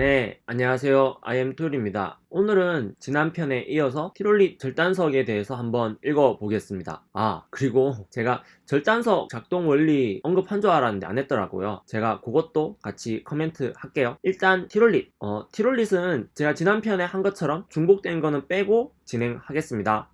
네, 안녕하세요. IM툴입니다. 오늘은 지난 편에 이어서 티롤릿 절단석에 대해서 한번 읽어보겠습니다. 아, 그리고 제가 절단석 작동 원리 언급한 줄 알았는데 안 했더라고요. 제가 그것도 같이 코멘트 할게요. 일단 티롤릿. 어, 티롤릿은 제가 지난 편에 한 것처럼 중복된 거는 빼고 진행하겠습니다.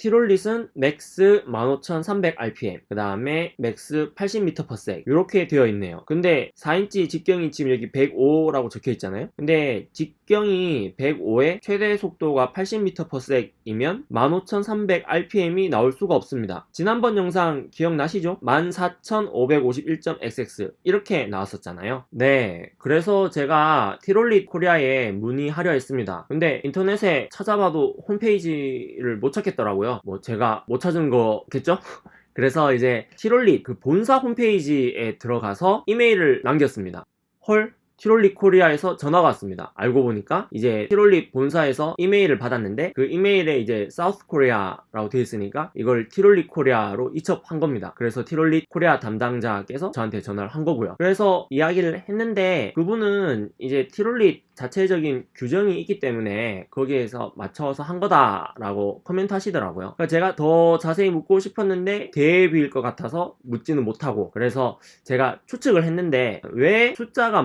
티롤릿은 max 15300rpm 그 다음에 max 80m/s 이렇게 되어 있네요. 근데 4인치 직경이 지금 여기 105라고 적혀 있잖아요. 근데 직경이 105에 최대 속도가 80m/s이면 15300rpm이 나올 수가 없습니다. 지난번 영상 기억나시죠? 14551.xx 이렇게 나왔었잖아요. 네 그래서 제가 티롤릿 코리아에 문의하려 했습니다. 근데 인터넷에 찾아봐도 홈페이지를 못 찾겠더라고요 있고요 뭐 제가 못 찾은 거겠죠? 그래서 이제 티롤릿 그 본사 홈페이지에 들어가서 이메일을 남겼습니다 헐 티롤릿 코리아에서 전화가 왔습니다. 알고 보니까 이제 티롤릿 본사에서 이메일을 받았는데 그 이메일에 이제 South Korea라고 되어 있으니까 이걸 티롤릿 코리아로 이첩한 겁니다. 그래서 티롤릿 코리아 담당자께서 저한테 전화를 한 거고요. 그래서 이야기를 했는데 그분은 이제 티롤릿 자체적인 규정이 있기 때문에 거기에서 맞춰서 한 거다라고 코멘트 하시더라고요. 그러니까 제가 더 자세히 묻고 싶었는데 대비일 것 같아서 묻지는 못하고 그래서 제가 추측을 했는데 왜 숫자가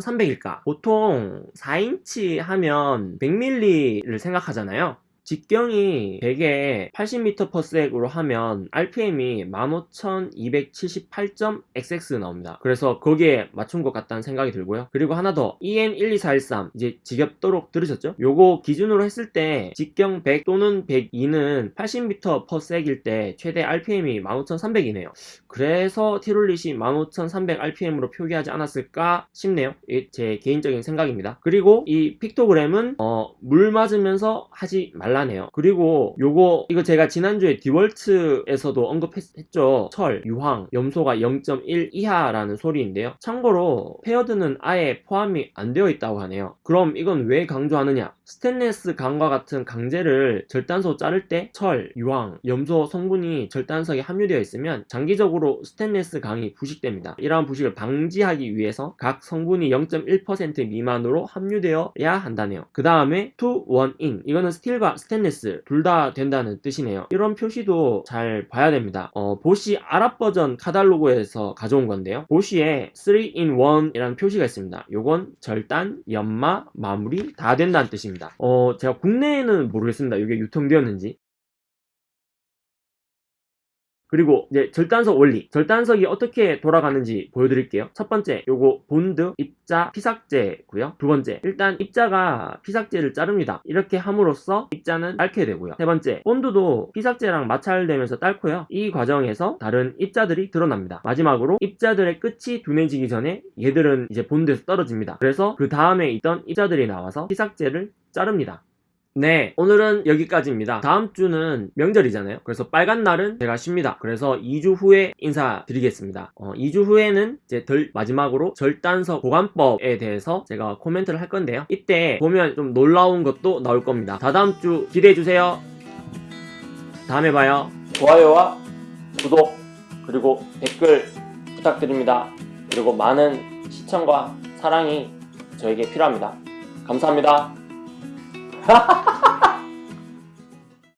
15,300일까? 보통 4인치 하면 100mm를 생각하잖아요. 직경이 100에 80m/s으로 하면 RPM이 15278.xx 나옵니다. 그래서 거기에 맞춘 것 같다는 생각이 들고요. 그리고 하나 더 EN12413 이제 지겹도록 들으셨죠? 요거 기준으로 했을 때 직경 100 또는 102는 80m/s일 때 최대 RPM이 15300이네요. 그래서 티롤릿이 15300rpm으로 표기하지 않았을까 싶네요. 제 개인적인 생각입니다. 그리고 이 픽토그램은 어, 물 맞으면서 하지 말라 곤란해요. 그리고 요거 이거 제가 지난주에 디월츠에서도 언급했죠. 철, 유황, 염소가 0.1 이하라는 소리인데요. 참고로 페어드는 아예 포함이 안 되어 있다고 하네요. 그럼 이건 왜 강조하느냐? 스테인레스 강과 같은 강제를 절단석 자를 때 철, 유황, 염소 성분이 절단석에 함유되어 있으면 장기적으로 스테인레스 강이 부식됩니다. 이러한 부식을 방지하기 위해서 각 성분이 0.1% 미만으로 함유되어야 한다네요. 그 다음에 two in one 이거는 스틸과 스테인리스 둘 다 된다는 뜻이네요. 이런 표시도 잘 봐야 됩니다. 어, 보쉬 아랍 버전 카달로그에서 가져온 건데요. 보쉬에 3in1 이라는 표시가 있습니다. 요건 절단, 연마, 마무리 다 된다는 뜻입니다. 어, 제가 국내에는 모르겠습니다. 이게 유통되었는지 그리고 이제 절단석 원리. 절단석이 어떻게 돌아가는지 보여드릴게요. 첫 번째 요거 본드 입자 피삭재고요. 두 번째 일단 입자가 피삭재를 자릅니다. 이렇게 함으로써 입자는 닳게 되고요. 세 번째 본드도 피삭재랑 마찰되면서 닳고요. 이 과정에서 다른 입자들이 드러납니다. 마지막으로 입자들의 끝이 둔해지기 전에 얘들은 이제 본드에서 떨어집니다. 그래서 그 다음에 있던 입자들이 나와서 피삭제를 자릅니다 네 오늘은 여기까지입니다. 다음 주는 명절이잖아요. 그래서 빨간 날은 제가 쉽니다. 그래서 2주 후에 인사드리겠습니다. 어, 2주 후에는 이제 덜 마지막으로 절단석 보관법에 대해서 제가 코멘트를 할 건데요. 이때 보면 좀 놀라운 것도 나올 겁니다. 다다음 주 기대해주세요. 다음에 봐요. 좋아요와 구독 그리고 댓글 부탁드립니다. 그리고 많은 시청과 사랑이 저에게 필요합니다. 감사합니다 哈哈哈哈哈